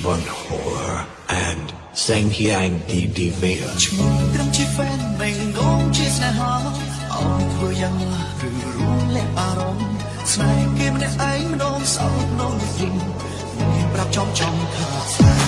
Bunhor and Sangyang Divya ឈ្មោះត្រឹមជា fan មិនងងជាស្នេហាអោយធ្វើយ៉ាងណាឬរួមលែកអារម្មណ៍ស្នេហ៍គេម្នាក់ឯងម្ដងសោកនោះយីប្រាប់ចំចំថា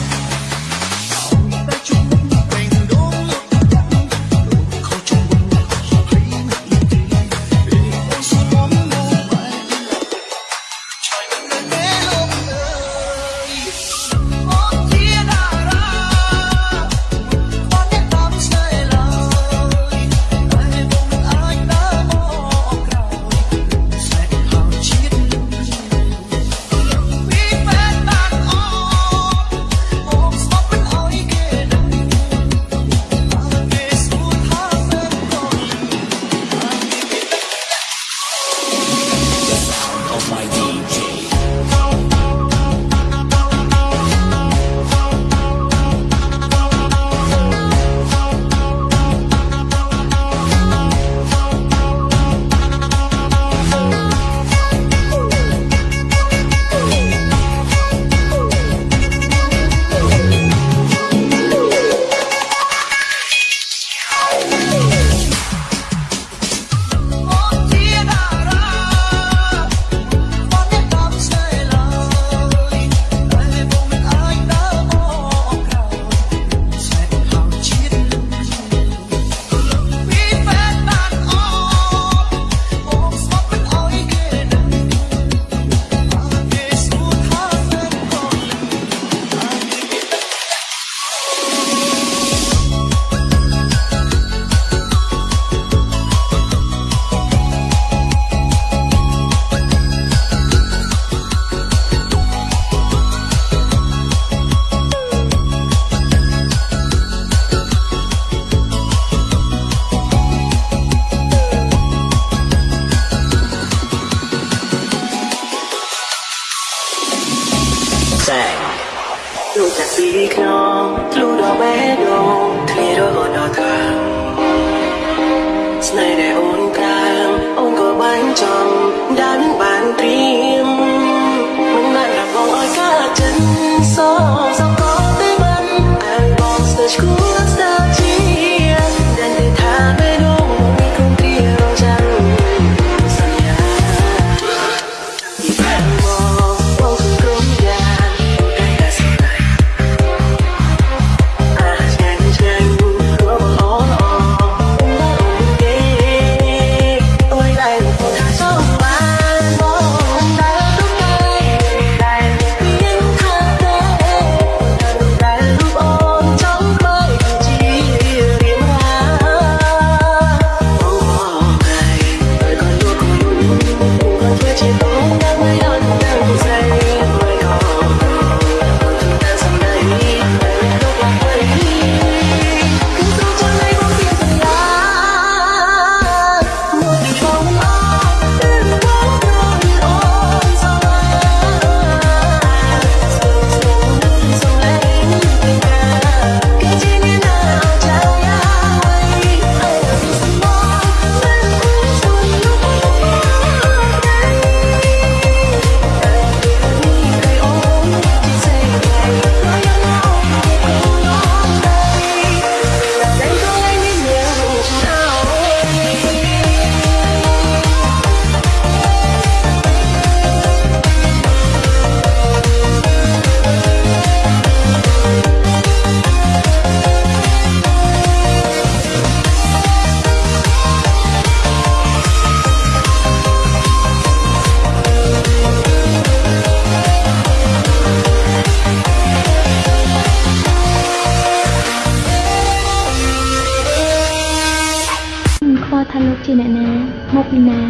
ល់ថាលោកជាអ្នកណាមកពីណា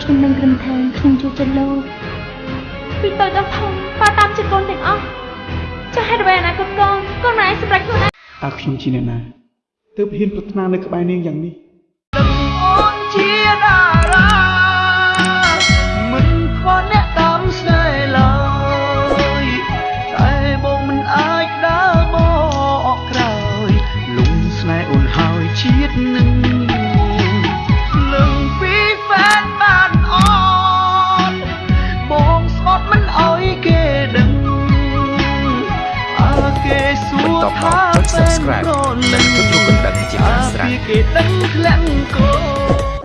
ខ្ញុំនឹងព្រមថាខ្ញុំជួយចិត្តលោកពីតូចដល់ធំប៉ាតាមចិត្តកូនទាំងអស់ចុះហេតុអ្វីអនាគតកូនកូនមិនអាចសម្រេចខ្លួនឯងតើខ្ញុំជាអ្នកណាទើបហ៊ានប្រាថ្នានៅក្បែរនាងយ៉ាងនេះ kể tấm lặng cô